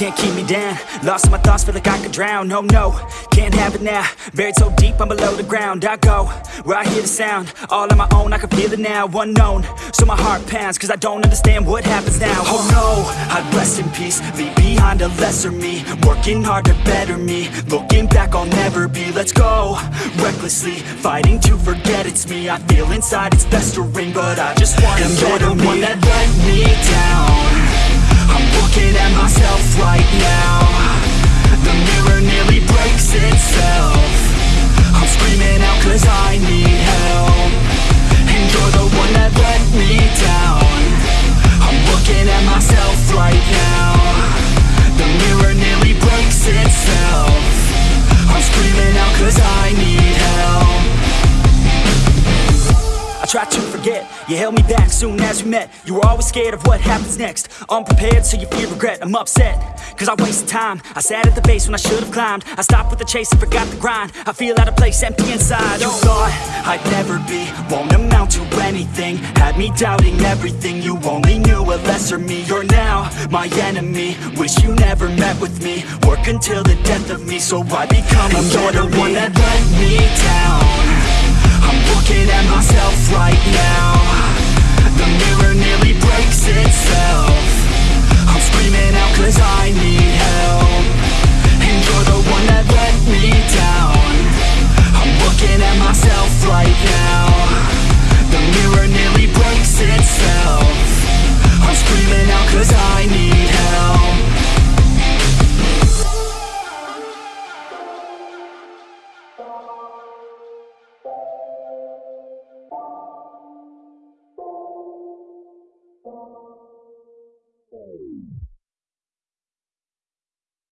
Lost in my thoughts, feel like I could drown. No, no, can't have it now. Buried so deep, I'm below the ground. I go, where I hear the sound. All on my own, I can feel it now. Unknown, so my heart pounds Cause I don't understand what happens now. Oh no, I'd rest in peace. Leave behind a lesser me. Working hard to better me. Looking back, I'll never be. Let's go, recklessly. Fighting to forget it's me. I feel inside it's festering But I just want to you're the one that right now. The mirror nearly breaks itself. I'm screaming out cause I need help. I tried to forget, you held me back soon as we met. You were always scared of what happens next. Unprepared so you fear regret, I'm upset Cause I wasted time, I sat at the base when I should've climbed. I stopped with the chase and forgot the grind. I feel out of place, empty inside. You thought I'd never be, won't amount to anything. Had me doubting everything, you only knew a lesser me. You're now my enemy, wish you never met with me. Work until the death of me, so I become a better You're the one that let me right now Oh.